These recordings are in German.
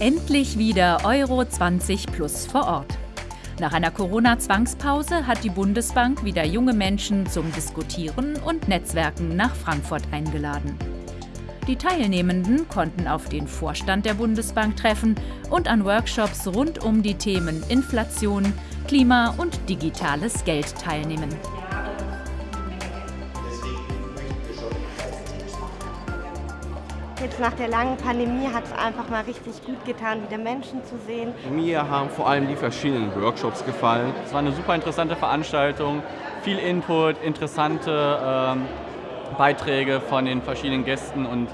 Endlich wieder Euro 20 plus vor Ort. Nach einer Corona-Zwangspause hat die Bundesbank wieder junge Menschen zum Diskutieren und Netzwerken nach Frankfurt eingeladen. Die Teilnehmenden konnten auf den Vorstand der Bundesbank treffen und an Workshops rund um die Themen Inflation, Klima und digitales Geld teilnehmen. Jetzt nach der langen Pandemie hat es einfach mal richtig gut getan, wieder Menschen zu sehen. Mir haben vor allem die verschiedenen Workshops gefallen. Es war eine super interessante Veranstaltung, viel Input, interessante ähm, Beiträge von den verschiedenen Gästen und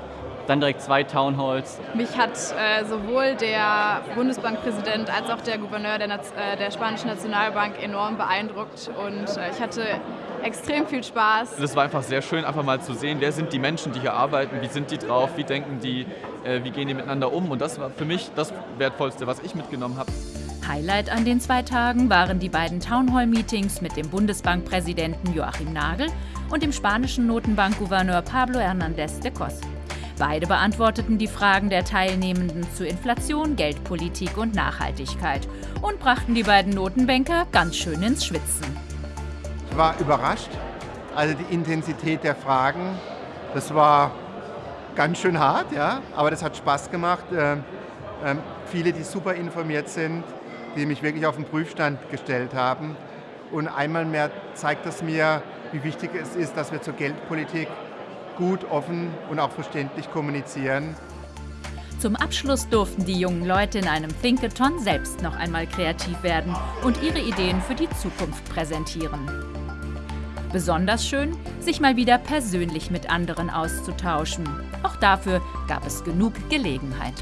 dann direkt zwei Townhalls. Mich hat äh, sowohl der Bundesbankpräsident als auch der Gouverneur der, äh, der Spanischen Nationalbank enorm beeindruckt und äh, ich hatte extrem viel Spaß. Es war einfach sehr schön, einfach mal zu sehen, wer sind die Menschen, die hier arbeiten, wie sind die drauf, wie denken die, äh, wie gehen die miteinander um und das war für mich das Wertvollste, was ich mitgenommen habe. Highlight an den zwei Tagen waren die beiden Townhall-Meetings mit dem Bundesbankpräsidenten Joachim Nagel und dem spanischen Notenbankgouverneur Pablo Hernández de Cos. Beide beantworteten die Fragen der Teilnehmenden zu Inflation, Geldpolitik und Nachhaltigkeit und brachten die beiden Notenbanker ganz schön ins Schwitzen. Ich war überrascht, also die Intensität der Fragen, das war ganz schön hart, ja, aber das hat Spaß gemacht. Ähm, ähm, viele, die super informiert sind, die mich wirklich auf den Prüfstand gestellt haben. Und einmal mehr zeigt es mir, wie wichtig es ist, dass wir zur Geldpolitik gut, offen und auch verständlich kommunizieren. Zum Abschluss durften die jungen Leute in einem Thinkathon selbst noch einmal kreativ werden und ihre Ideen für die Zukunft präsentieren. Besonders schön, sich mal wieder persönlich mit anderen auszutauschen. Auch dafür gab es genug Gelegenheit.